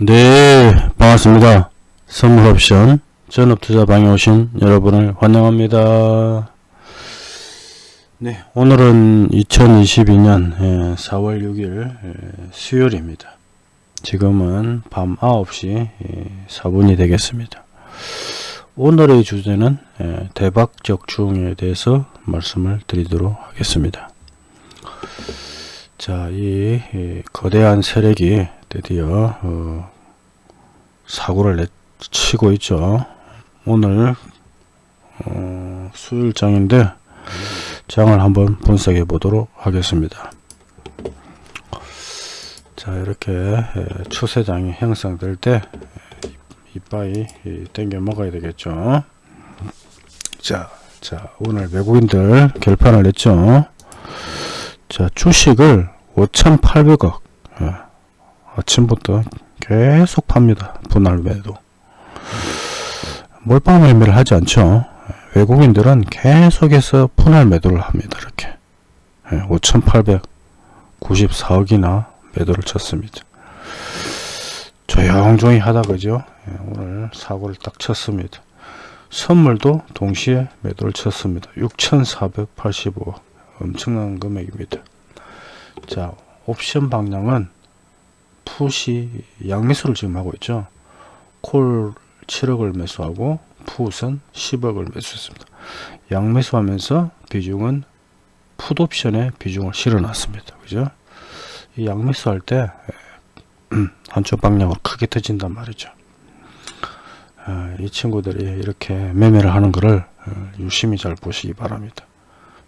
네 반갑습니다. 선물옵션 전업투자방에 오신 여러분을 환영합니다. 네 오늘은 2022년 4월 6일 수요일입니다. 지금은 밤 9시 4분이 되겠습니다. 오늘의 주제는 대박적 중에 대해서 말씀을 드리도록 하겠습니다. 자, 이 거대한 세력이 드디어 어, 사고를 치고 있죠. 오늘 어, 수요일장인데 장을 한번 분석해 보도록 하겠습니다. 자 이렇게 추세장이 형성될 때 이빠이 땡겨 먹어야 되겠죠. 자, 자 오늘 외국인들 결판을 냈죠. 자 주식을 5,800억 예, 아침부터 계속 팝니다. 분할 매도. 몰빵 매매를 하지 않죠. 외국인들은 계속해서 분할 매도를 합니다 이렇게. 5,894억이나 매도를 쳤습니다. 조용조용히 하다 그죠? 예, 오늘 사고를 딱 쳤습니다. 선물도 동시에 매도를 쳤습니다. 6,485억. 엄청난 금액입니다. 자 옵션 방향은 풋이 양매수를 지금 하고 있죠. 콜 7억을 매수하고 풋은 10억을 매수했습니다. 양매수하면서 비중은 풋 옵션에 비중을 실어 놨습니다. 그죠? 이 양매수 할 때 한쪽 방향으로 크게 터진단 말이죠. 아, 이 친구들이 이렇게 매매를 하는 것을 어, 유심히 잘 보시기 바랍니다.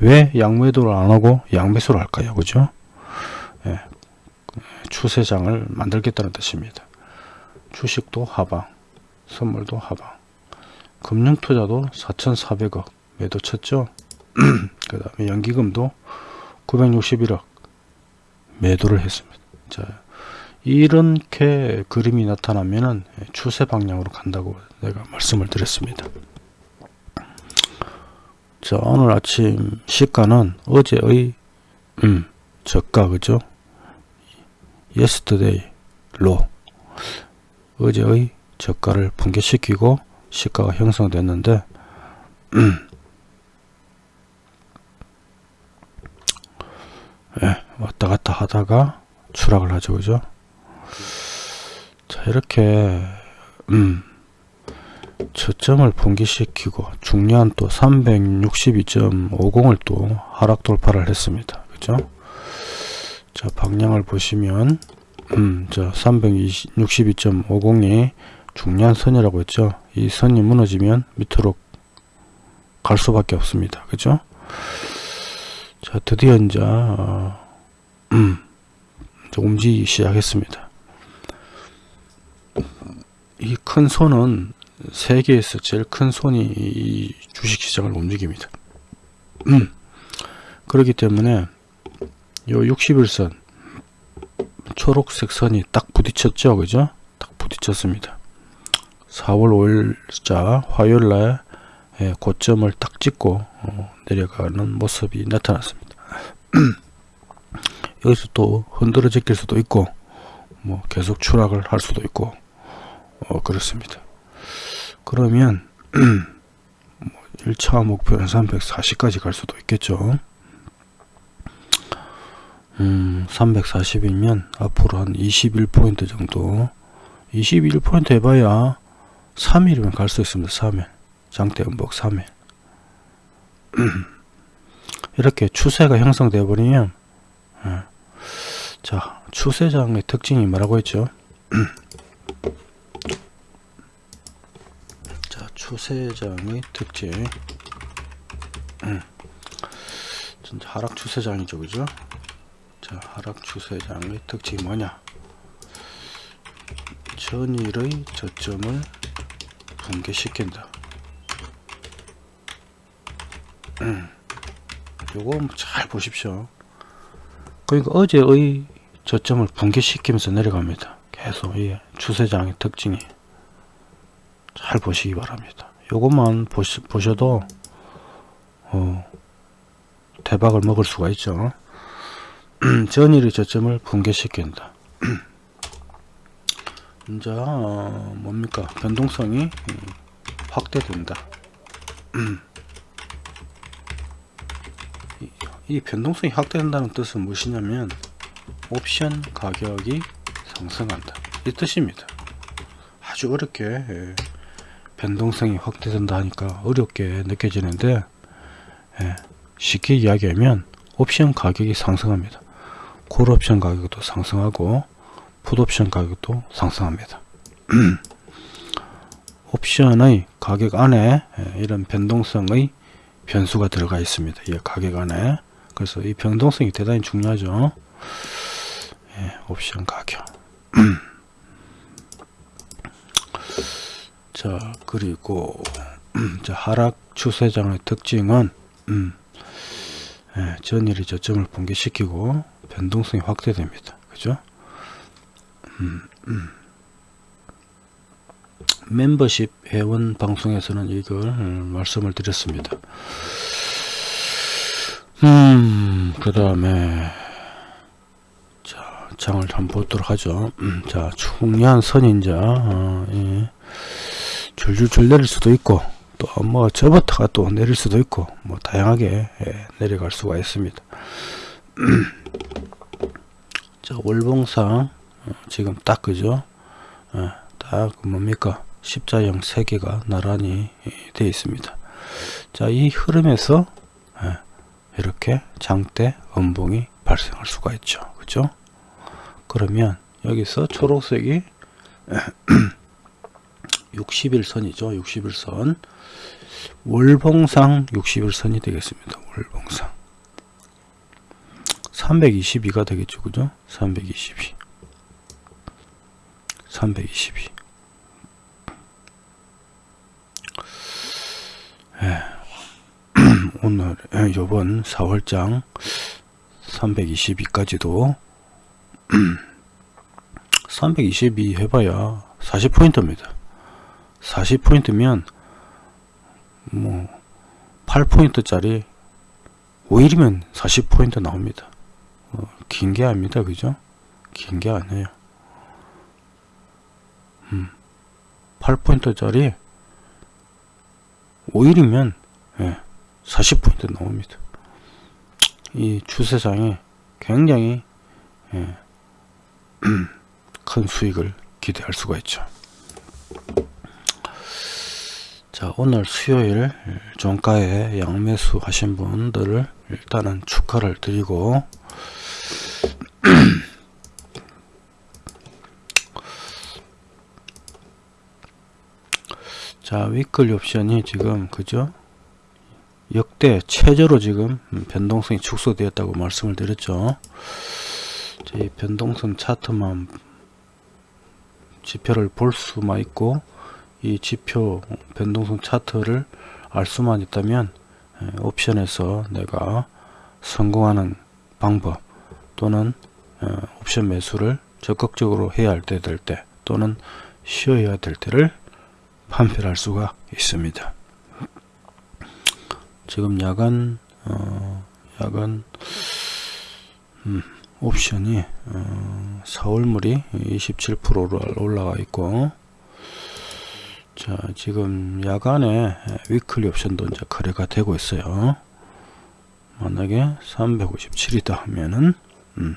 왜 양매도를 안하고 양매수를 할까요? 그죠? 예, 추세장을 만들겠다는 뜻입니다. 주식도 하방, 선물도 하방, 금융투자도 4,400억 매도 쳤죠. 그 다음에 연기금도 961억 매도를 했습니다. 자, 이렇게 그림이 나타나면은 추세 방향으로 간다고 내가 말씀을 드렸습니다. 자, 오늘 아침 시가는 어제의 음, 저가 그죠? Yesterday low 어제의 저가를 붕괴시키고 시가가 형성됐는데 예, 왔다 갔다 하다가 추락을 하죠 그죠? 자 이렇게 음, 저점을 붕괴시키고 중요한 또 362.50을 또 하락 돌파를 했습니다. 그죠 자 방향을 보시면 음, 자 362.50이 중요한 선이라고 했죠? 이 선이 무너지면 밑으로 갈 수밖에 없습니다. 그죠? 자 드디어 이제 어, 음, 움직이기 시작했습니다. 이 큰 손은 세계에서 제일 큰 손이 이 주식시장을 움직입니다. 음, 그렇기 때문에 요 61선 초록색 선이 딱 부딪혔죠? 그죠? 딱 부딪혔습니다. 4월 5일자 화요일날 예, 고점을 딱 찍고 어, 내려가는 모습이 나타났습니다. 여기서 또 흔들어 제낄 수도 있고 뭐 계속 추락을 할 수도 있고 어, 그렇습니다. 그러면 1차 뭐 목표는 340까지 갈 수도 있겠죠 음, 340이면 앞으로 한 21포인트 정도. 21포인트 해봐야 3일이면 갈 수 있습니다 3일. 장대 음복 3일. 이렇게 추세가 형성되어 버리면 예. 자 추세장의 특징이 뭐라고 했죠? 자 추세장의 특징. 음. 하락 추세장이죠 그죠 자, 하락 추세 장의 특징이 뭐냐? 전일의 저점을 붕괴시킨다. 음, 요거 잘 보십시오. 그러니까 어제의 저점을 붕괴시키면서 내려갑니다. 계속 이 추세장의 특징이 잘 보시기 바랍니다. 요것만 보시, 보셔도 어, 대박을 먹을 수가 있죠. 전일의 저점을 붕괴시킨다. 이제 어, 뭡니까? 변동성이 음, 확대된다. 이, 이 변동성이 확대된다는 뜻은 무엇이냐면 옵션 가격이 상승한다. 이 뜻입니다. 아주 어렵게 예, 변동성이 확대된다 하니까 어렵게 느껴지는데 예, 쉽게 이야기하면 옵션 가격이 상승합니다 콜옵션 가격도 상승하고 풋옵션 가격도 상승합니다. 옵션의 가격 안에 예, 이런 변동성의 변수가 들어가 있습니다. 이 가격 안에. 그래서 이 변동성이 대단히 중요하죠. 예, 옵션 가격. 자 그리고 자, 하락 추세장의 특징은 음, 예, 전일이 저점을 붕괴시키고 변동성이 확대됩니다. 그죠? 음, 음. 멤버십 회원 방송에서는 이걸 음, 말씀을 드렸습니다. 음 그 다음에 자 장을 한번 보도록 하죠. 음, 자 중요한 선인자 어, 예. 줄줄줄 내릴 수도 있고 또뭐 저부터가 또 내릴 수도 있고 뭐 다양하게 예, 내려갈 수가 있습니다 자 월봉상 어, 지금 딱 그죠? 예, 딱 뭡니까? 십자형 세 개가 나란히 되어 있습니다. 자 이 흐름에서 예, 이렇게 장대 음봉이 발생할 수가 있죠. 그죠? 그러면 여기서 초록색이 60일선이죠 60일선. 월봉상 60일선이 되겠습니다. 월봉상 322가 되겠죠 그죠? 322 322 예. 오늘 예, 요번 4월장 322까지도 322 해봐야 40포인트입니다. 40포인트면 뭐 8포인트짜리 5일이면 40포인트 나옵니다 어, 긴게 아닙니다 그죠? 긴 게 아니에요. 음, 8포인트짜리 5일이면 예, 40포인트 나옵니다. 이 추세장에 굉장히 예, 큰 수익을 기대할 수가 있죠. 자 오늘 수요일 종가에 양매수 하신 분들을 일단은 축하를 드리고 자 위클리 옵션이 지금 그죠? 역대 최저로 지금 변동성이 축소되었다고 말씀을 드렸죠. 이 변동성 차트만 지표를 볼 수만 있고 이 지표 변동성 차트를 알 수만 있다면 옵션에서 내가 성공하는 방법 또는 옵션 매수를 적극적으로 해야 할 때 될 때 또는 쉬어야 될 때를 판별할 수가 있습니다. 지금 야간 어, 야간 음, 옵션이 어, 4월물이 27%로 올라가 있고 자 지금 야간에 위클리 옵션도 이제 거래가 되고 있어요 만약에 357이다 하면은 음,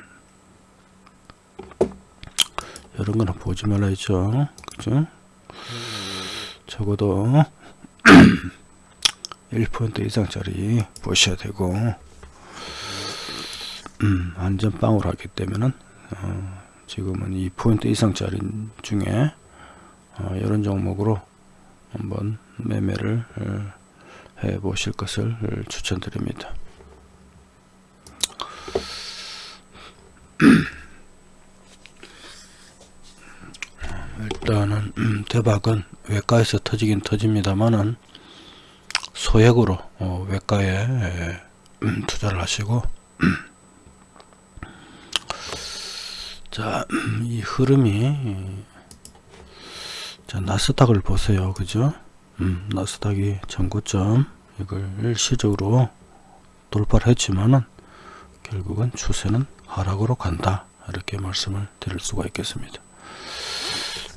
이런 거는 보지 말라 했죠 그죠 적어도 1% 이상짜리 보셔야 되고 음, 안전빵으로 하기 때문에 어, 지금은 2% 이상짜리 중에 어, 이런 종목으로 한번 매매를 어, 해 보실 것을 추천드립니다. 일단은 음, 대박은 외과에서 터지긴 터집니다만은 소액으로 어, 외과에 음, 투자를 하시고 자, 이 흐름이 자, 나스닥을 보세요. 그죠? 음, 나스닥이 전고점 이걸 일시적으로 돌파를 했지만은 결국은 추세는 하락으로 간다. 이렇게 말씀을 드릴 수가 있겠습니다.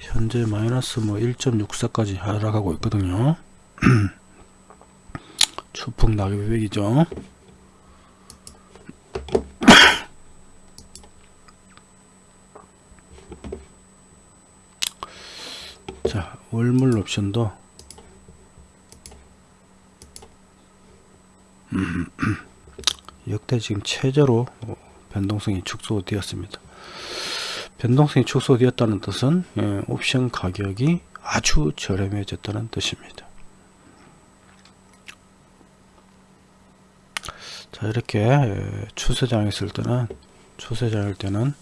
현재 마이너스 뭐 1.64까지 하락하고 있거든요. 추풍 낙엽백이죠. 자, 월물 옵션도 음, 역대 지금 최저로 어, 변동성이 축소되었습니다. 변동성이 축소되었다는 뜻은 예, 옵션 가격이 아주 저렴해졌다는 뜻입니다. 자 이렇게 예, 추세장에 있을 때는 추세장일 때는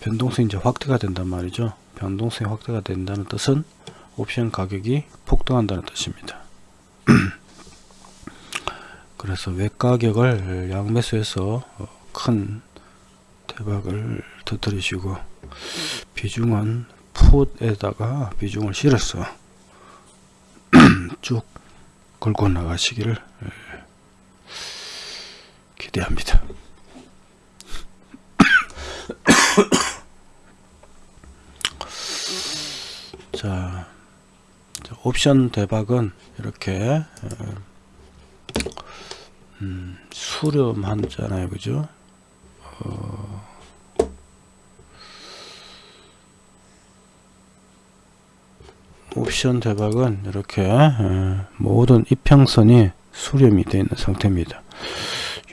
변동성이 이제 확대가 된단 말이죠. 변동성이 확대가 된다는 뜻은 옵션 가격이 폭등한다는 뜻입니다. 그래서 외가격을 양매수해서 큰 대박을 터뜨리시고 비중은 풋에다가 비중을 실어서 쭉 걸고 나가시기를 기대합니다. 자, 옵션 대박은 이렇게 음, 수렴하잖아요, 그죠? 어, 옵션 대박은 이렇게 모든 이평선이 수렴이 되어 있는 상태입니다.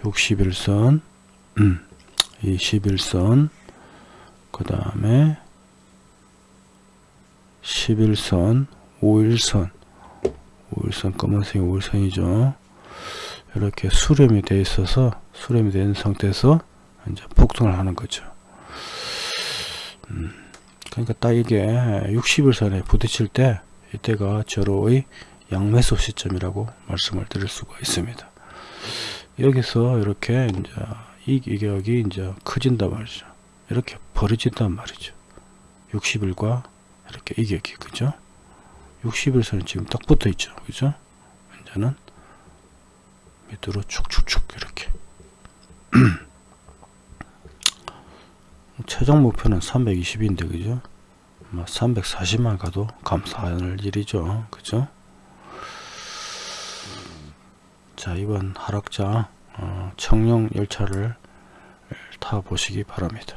61선, 음, 21선, 그 다음에 11선, 5일선, 5일선 검은색이 5일선이죠. 이렇게 수렴이 되어 있어서 수렴이 된 상태에서 이제 폭등을 하는 거죠. 음, 그러니까 딱 이게 60일선에 부딪힐 때 이때가 저로의 양매수 시점이라고 말씀을 드릴 수가 있습니다. 여기서 이렇게 이제 이 가격이 이제 커진단 말이죠. 이렇게 벌어진단 말이죠. 60일과 이렇게 이격이 그죠? 60일선이 지금 딱 붙어 있죠. 그죠? 이제는 밑으로 축축축 이렇게 최종 목표는 320인데 그죠? 340만 가도 감사할 일이죠. 그죠? 자 이번 하락장 어, 청룡 열차를 타 보시기 바랍니다.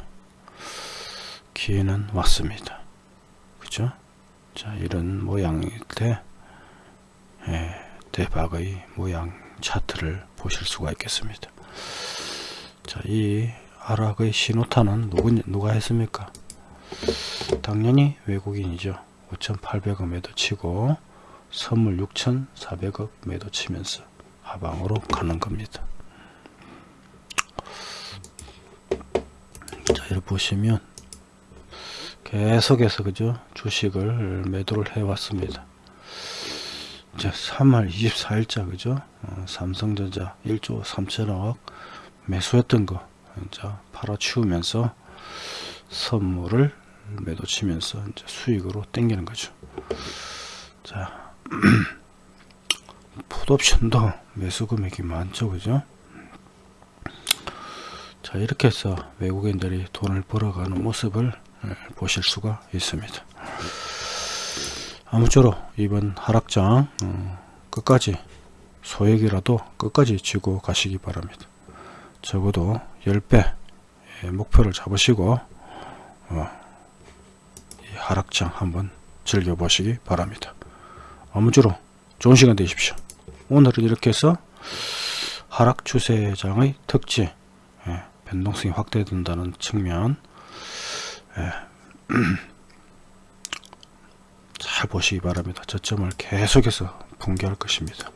기회는 왔습니다. 그죠? 자 이런 모양일 때 예, 대박의 모양 차트를 보실 수가 있겠습니다. 자이 하락의 신호탄은 누구, 누가 했습니까? 당연히 외국인이죠. 5,800억 매도 치고 선물 6,400억 매도 치면서 하방으로 가는 겁니다. 자, 이렇게 보시면 계속해서 그죠 주식을 매도를 해 왔습니다. 이제 3월 24일자 그죠 어, 삼성전자 1조 3천억 매수했던 거 이제 팔아 치우면서 선물을 매도 치면서 이제 수익으로 땡기는 거죠. 자, 풋옵션도 매수 금액이 많죠, 그죠? 자, 이렇게 해서 외국인들이 돈을 벌어가는 모습을 예, 보실 수가 있습니다. 아무쪼록 이번 하락장 어, 끝까지 소액이라도 끝까지 쥐고 가시기 바랍니다. 적어도 10배 목표를 잡으시고 어, 하락장 한번 즐겨보시기 바랍니다. 아무쪼록 좋은 시간 되십시오. 오늘은 이렇게 해서 하락 추세장의 특징 예, 변동성이 확대된다는 측면 예, 잘 보시기 바랍니다. 저점을 계속해서 붕괴할 것입니다.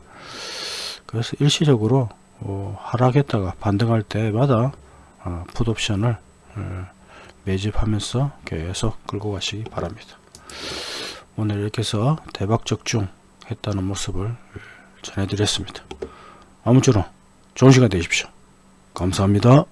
그래서 일시적으로 어, 하락했다가 반등할 때마다 어, 풋옵션을 어, 매집하면서 계속 끌고 가시기 바랍니다. 오늘 이렇게 해서 대박 적중 했다는 모습을 전해드렸습니다. 아무쪼록 좋은 시간 되십시오. 감사합니다.